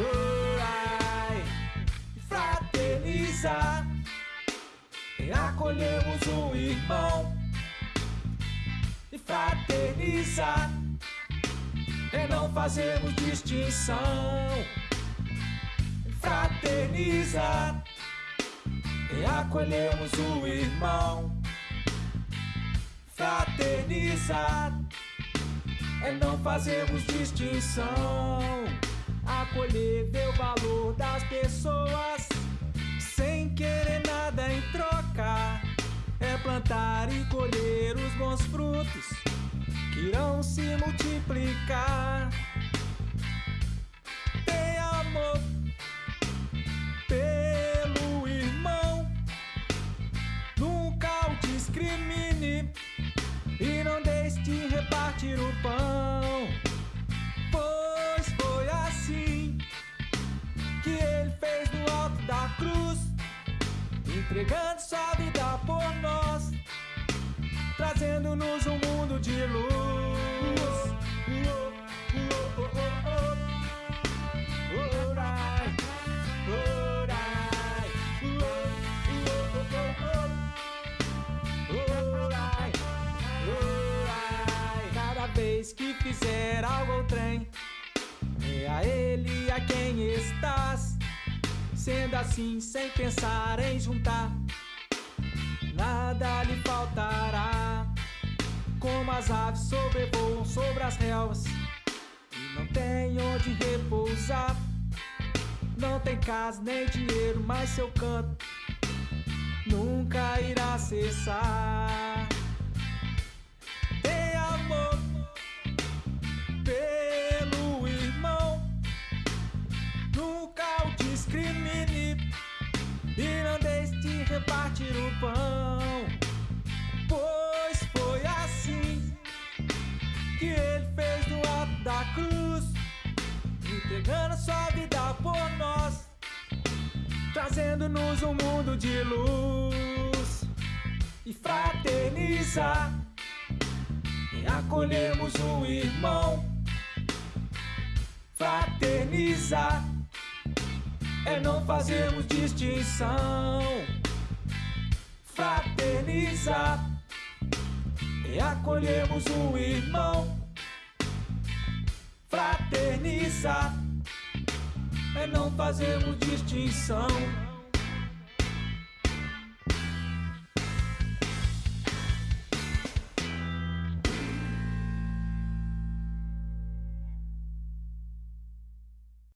orai, fraternizar, acolhemos um irmão. E fraternizar não fazemos distinção. Fraternizar e acolhemos o irmão. Fraternizar e não fazemos distinção. Acolher, o valor das pessoas sem querer nada em troca. É plantar e colher os bons frutos que irão se multiplicar. Repartir o pão. Pois foi assim que ele fez no alto da cruz, entregando sua vida por nós, trazendo-nos um fizer algo ao trem, é a ele a quem estás. Sendo assim, sem pensar em juntar, nada lhe faltará. Como as aves sobrevoam sobre as relvas e não tem onde repousar. Não tem casa nem dinheiro, mas seu canto nunca irá repartir o pão. Pois foi assim que ele fez no alto da cruz, entregando sua vida por nós, trazendo-nos um mundo de luz e fraternizar. E acolhemos um irmão, fraternizar é não fazermos distinção. Fraternizar e acolhemos um irmão. Fraternizar é não fazermos distinção.